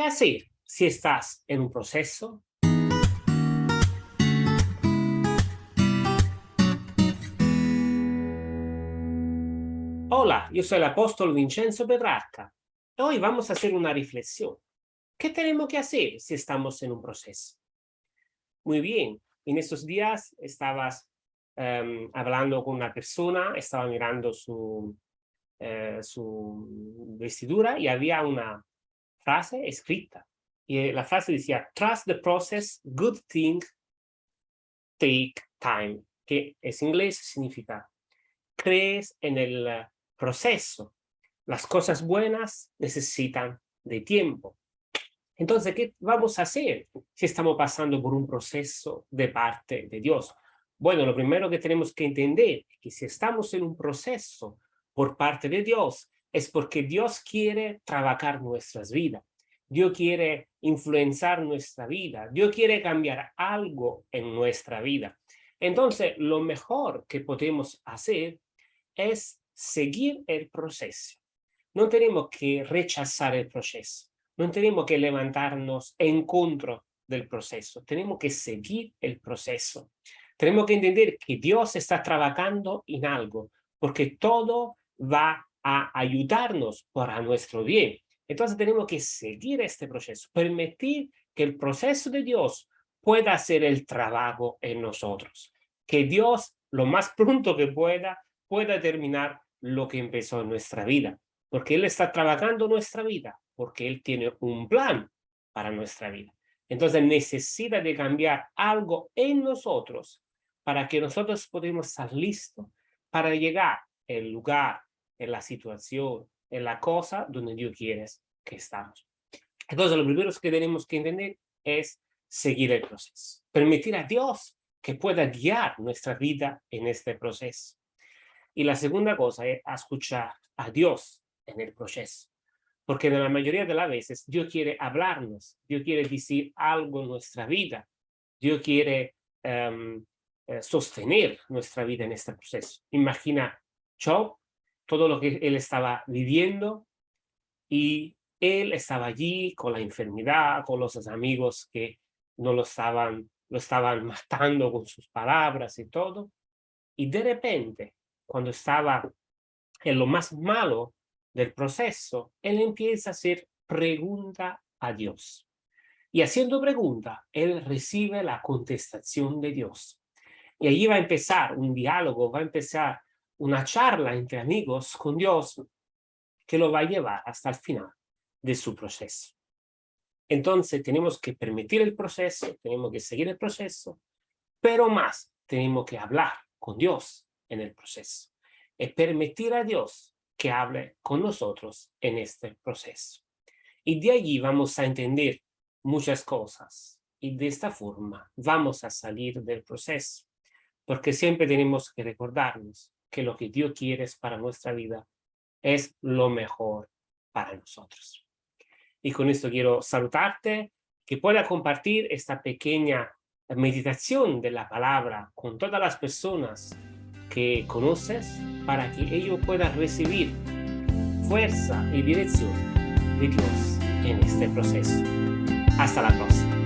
¿Qué hacer si estás en un proceso? Hola, yo soy el apóstol Vincenzo Petrarca. Hoy vamos a hacer una reflexión. ¿Qué tenemos que hacer si estamos en un proceso? Muy bien, en estos días estabas em, hablando con una persona, estaba mirando su, eh, su vestidura y había una frase escrita. Y eh, la frase decía, trust the process, good things take time, que en inglés significa, crees en el eh, proceso, las cosas buenas necesitan de tiempo. Entonces, ¿qué vamos a hacer si estamos pasando por un proceso de parte de Dios? Bueno, lo primero que tenemos que entender es que si estamos en un proceso por parte de Dios, es porque Dios quiere trabajar nuestras vidas. Dios quiere influenciar nuestra vida. Dios quiere cambiar algo en nuestra vida. Entonces, lo mejor que podemos hacer es seguir el proceso. No tenemos que rechazar el proceso. No tenemos que levantarnos en contra del proceso. Tenemos que seguir el proceso. Tenemos que entender que Dios está trabajando en algo, porque todo va a ayudarnos para nuestro bien. Entonces tenemos que seguir este proceso, permitir que el proceso de Dios pueda hacer el trabajo en nosotros. Que Dios, lo más pronto que pueda, pueda terminar lo que empezó en nuestra vida. Porque Él está trabajando nuestra vida, porque Él tiene un plan para nuestra vida. Entonces necesita de cambiar algo en nosotros para que nosotros podamos estar listos para llegar al lugar, en la situación, en la cosa donde Dios quiere que estamos. Entonces, lo primero que tenemos que entender es seguir el proceso. Permitir a Dios que pueda guiar nuestra vida en este proceso. Y la segunda cosa es escuchar a Dios en el proceso. Porque en la mayoría de las veces Dios quiere hablarnos, Dios quiere decir algo en nuestra vida, Dios quiere em, eh, sostener nuestra vida en este proceso. Imagina Job, todo lo que él estaba viviendo y él estaba allí con la enfermedad, con los amigos que no lo estaban, lo estaban matando con sus palabras y todo. Y de repente, cuando estaba en lo más malo del proceso, él empieza a hacer pregunta a Dios. Y haciendo pregunta, él recibe la contestación de Dios. Y allí va a empezar un diálogo, va a empezar una charla entre amigos con Dios que lo va a llevar hasta el final de su proceso. Entonces tenemos que permitir el proceso, tenemos que seguir el proceso, pero más tenemos que hablar con Dios en el proceso. Y permitir a Dios que hable con nosotros en este proceso. Y de allí vamos a entender muchas cosas. Y de esta forma vamos a salir del proceso. Porque siempre tenemos que recordarnos que lo que Dios quiere para nuestra vida es lo mejor para nosotros. Y con esto quiero saludarte, que pueda compartir esta pequeña meditación de la palabra con todas las personas que conoces para que ellos puedan recibir fuerza y dirección de Dios en este proceso. Hasta la próxima.